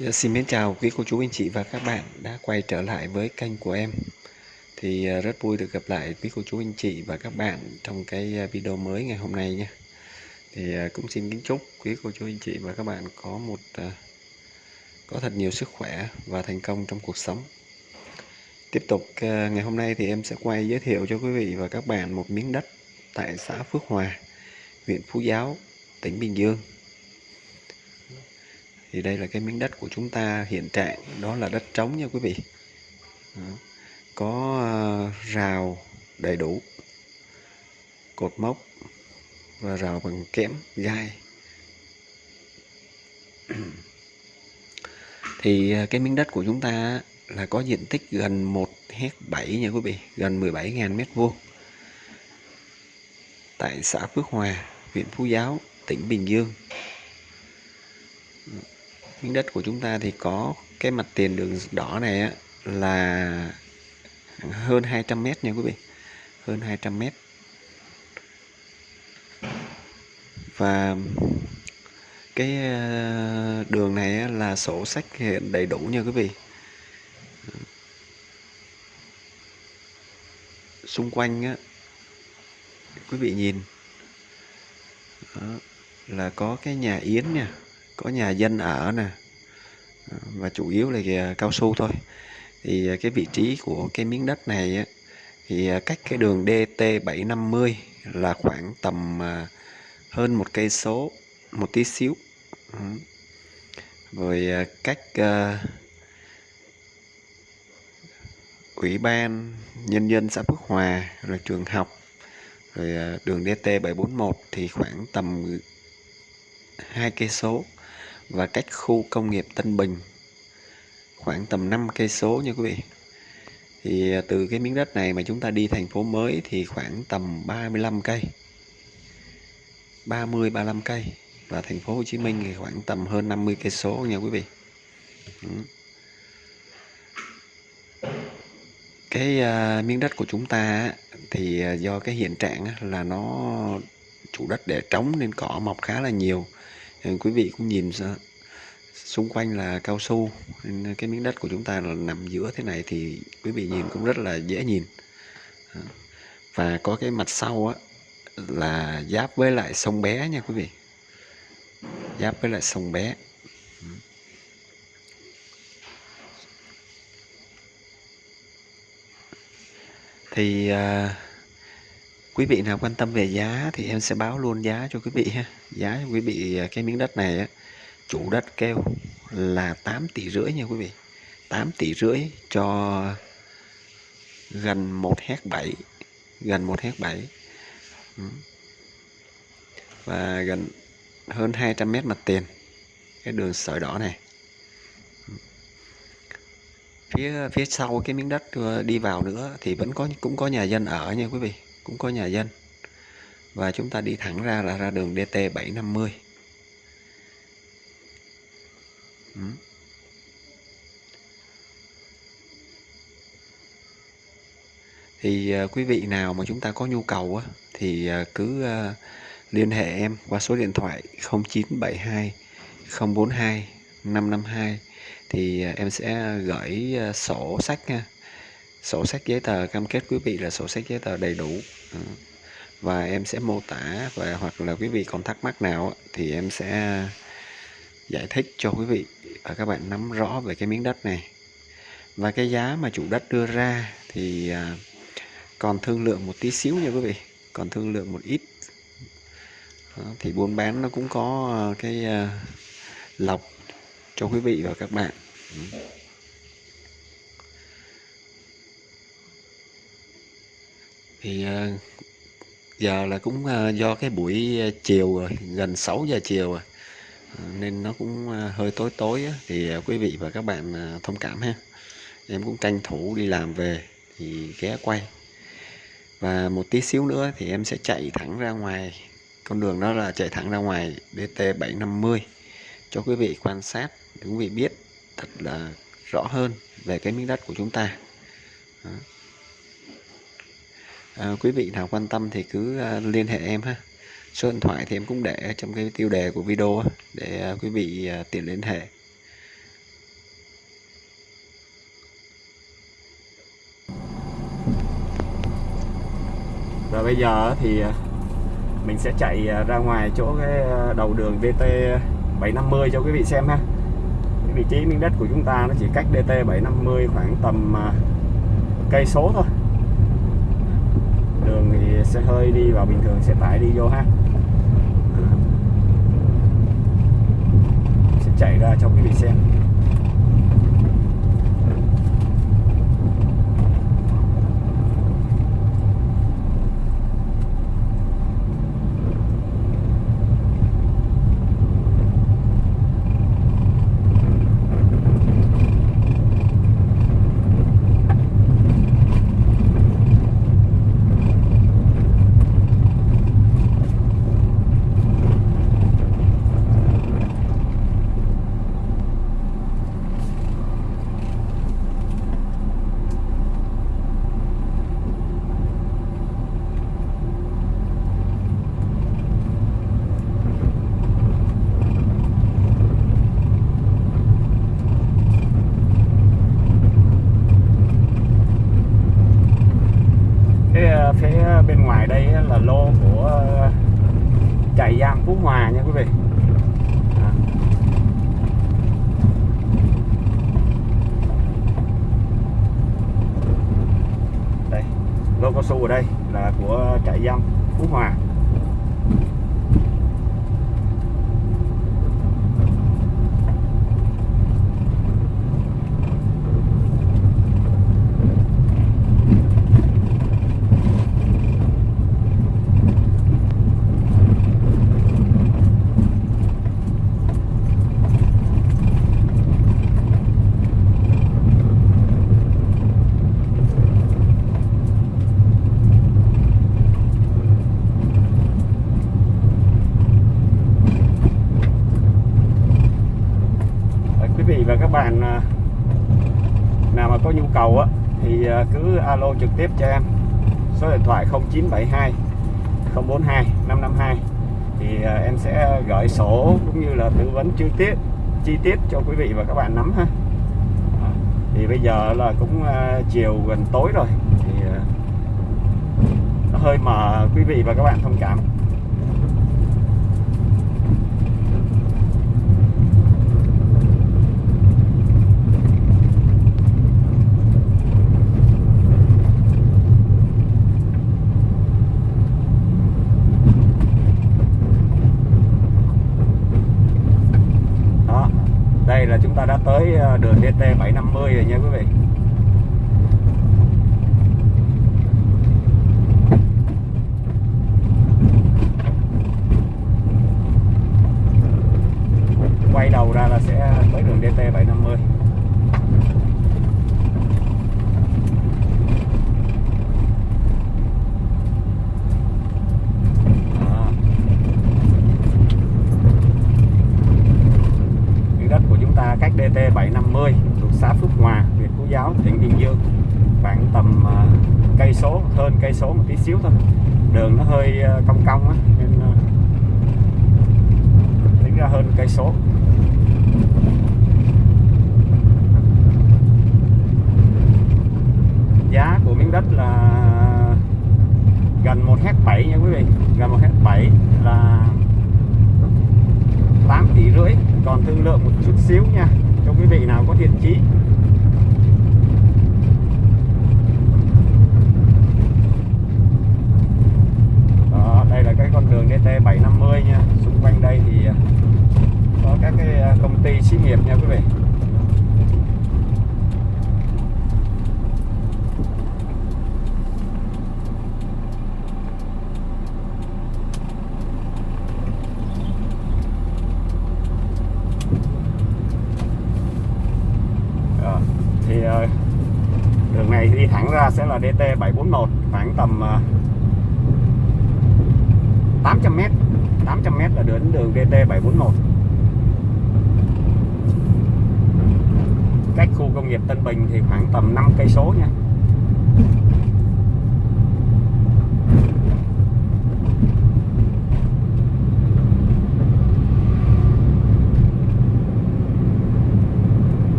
Dạ, xin mến chào quý cô chú, anh chị và các bạn đã quay trở lại với kênh của em. Thì à, rất vui được gặp lại quý cô chú, anh chị và các bạn trong cái à, video mới ngày hôm nay nha thì à, cũng xin kính chúc quý cô chú, anh chị và các bạn có một có thật nhiều sức khỏe và thành công trong cuộc sống. Tiếp tục ngày hôm nay thì em sẽ quay giới thiệu cho quý vị và các bạn một miếng đất tại xã Phước Hòa, huyện Phú Giáo, tỉnh Bình Dương thì đây là cái miếng đất của chúng ta hiện trạng, đó là đất trống nha quý vị. Đó. có ờ, rào đầy đủ, cột mốc và rào bằng kẽm, gai. Thì ờ, cái miếng đất của chúng ta là có diện tích gần 1 hecta 7 nha quý vị, gần 17.000 mét vuông. Tại xã Phước Hòa, huyện Phú Giáo, tỉnh Bình Dương miếng đất của chúng ta thì có cái mặt tiền đường đỏ này á, là hơn 200 mét nha quý vị. Hơn 200 mét. Và cái ờ, đường này là sổ sách hiện đầy đủ nha quý vị. Xung quanh á, quý vị nhìn đó, là có cái nhà yến nha có nhà dân ở nè. Và chủ yếu là cao su thôi. Thì à, cái vị trí của cái miếng đất này thì à, cách cái đường DT 750 là khoảng tầm à, hơn một cây số, một tí xíu. Rồi cách ủy ban nhân dân xã Phước Hòa rồi trường học. Rồi đường DT 741 thì khoảng tầm hai cây số và cách khu công nghiệp Tân Bình khoảng tầm 5 cây số nha quý vị. Thì à, từ cái miếng đất này mà chúng ta đi thành phố mới thì khoảng tầm 35 cây. 30 35 cây và thành phố Hồ Chí Minh thì khoảng tầm hơn 50 cây số nha quý vị. Ừ. Cái uh, miếng đất của chúng ta thì à, do cái hiện trạng là nó chủ đất để trống nên cỏ mọc khá là nhiều Ờ, quý vị cũng nhìn ra xung quanh là cao su cái miếng đất của chúng ta là nằm giữa thế này thì quý vị nhìn cũng rất là dễ nhìn. Ờ, và có cái mặt sau á là giáp với lại sông bé nha quý vị. Giáp với lại sông bé. Thì uh, quý vị nào quan tâm về giá thì em sẽ báo luôn giá cho quý vị ha. Giá cho quý vị à, cái miếng đất này á, chủ đất kêu là 8 tỷ rưỡi nha quý vị. 8 tỷ rưỡi cho gần 1 hecta 7 gần 1 hecta 7 và gần hơn 200 mét mặt tiền cái đường sợi đỏ này. Phía phía sau cái miếng đất ờ, đi vào nữa thì vẫn có cũng có nhà dân ở nha quý vị cũng có nhà dân. Và chúng ta đi thẳng ra là ra đường DT 750 ừ. thì uh, quý vị nào mà chúng ta có nhu cầu á, thì uh, cứ uh, liên hệ em qua số điện thoại 0972 042 552 thì uh, em sẽ gửi uh, sổ sách nha sổ sách giấy tờ, cam kết quý vị là sổ sách giấy tờ đầy đủ. Và em sẽ mô tả và hoặc là quý vị còn thắc mắc nào thì em sẽ giải thích cho quý vị và các bạn nắm rõ về cái miếng đất này. Và cái giá mà chủ đất đưa ra thì à, còn thương lượng một tí xíu nha quý vị, còn thương lượng một ít. Thì buôn bán nó cũng có à, cái à, lọc cho quý vị và các bạn. Thì ờ, giờ là cũng ờ, do cái buổi ờ, chiều rồi, gần 6 giờ chiều rồi. Nên nó cũng hơi tối tối thì quý vị và các bạn thông cảm ha. Em cũng tranh thủ đi làm về thì ghé quay. Và một tí xíu nữa thì em sẽ chạy thẳng ra ngoài. Con đường đó là chạy thẳng ra ngoài DT 750 cho quý vị quan sát, để quý vị biết thật là rõ hơn về cái miếng đất của chúng ta. Đó à, quý vị nào quan tâm thì cứ à, liên hệ em ha. Số điện thoại thì em cũng để trong cái tiêu đề của video để à, quý vị à, tiện liên hệ. Rồi bây giờ thì mình sẽ chạy ra ngoài chỗ cái đầu đường DT 750 cho quý vị xem ha. Vị trí miếng đất của chúng ta nó chỉ cách DT 750 khoảng tầm cây số thôi xe sẽ hơi đi vào bình thường, sẽ tải đi vô ha. Sẽ chạy ra trong cái bị xem phía bên ngoài đây là lô của trại giam Phú Hòa nha quý vị à. đây lô cao su ở đây là của trại giam Phú Hòa. Bạn à, nào mà có nhu cầu á, thì à, cứ alo trực tiếp cho em. Số điện thoại 0972 042 552 thì à, em sẽ gửi sổ cũng như là tư vấn chi tiết chi tiết cho quý vị và các bạn nắm ha. Thì bây giờ là cũng chiều gần tối rồi, thì nó hơi mờ quý vị và các bạn thông cảm. Với ờ, đường DT 750 rồi nha quý vị. Quay đầu ra là sẽ tới đường DT 750 DT 750 xã Phước Hòa, huyện Phú Giáo, tỉnh Bình Dương. Khoảng tầm uh, cây số hơn cây số một tí xíu thôi. Đường nó hơi uh, cong cong á nên à, uh, tính ra hơn cây số. Giá của miếng đất là gần 1 hecta 7 nha quý vị. Gần 1 hecta 7 là 8 tỷ rưỡi. Còn thương lượng một chút xíu nha cho quý vị nào có thiện chí. Đó, đây là cái con đường DT 750 nha. Xung quanh đây thì ờ, có các cái ờ, công ty xí nghiệp nha quý vị thẳng ra sẽ là DT 741 khoảng tầm à, 800m 800m là đến đường DT 741 cách khu công nghiệp Tân Bình thì khoảng tầm 5 cây số nha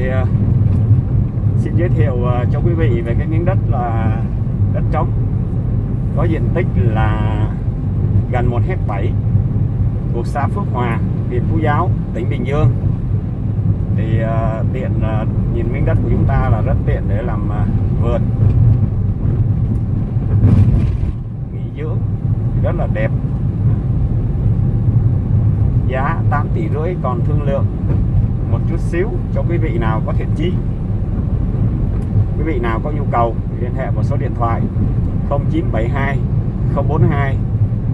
thì ờ, xin giới thiệu ờ, cho quý vị về cái miếng đất là đất trống có diện tích là gần 1 hectare 7 thuộc xã Phước Hòa, huyện Phú Giáo, tỉnh Bình Dương. Thì uh, tiện uh, nhìn miếng đất của chúng ta là rất tiện để làm uh, vườn. Nghỉ dưỡng rất là đẹp. Giá 8 tỷ rưỡi còn thương lượng một chút xíu cho quý vị nào có thiện chí. Quý vị nào có nhu cầu thì liên hệ một số điện thoại 0972 042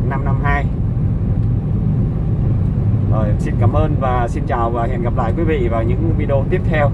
552 rồi, xin cảm ơn và xin chào và hẹn gặp lại quý vị vào những video tiếp theo.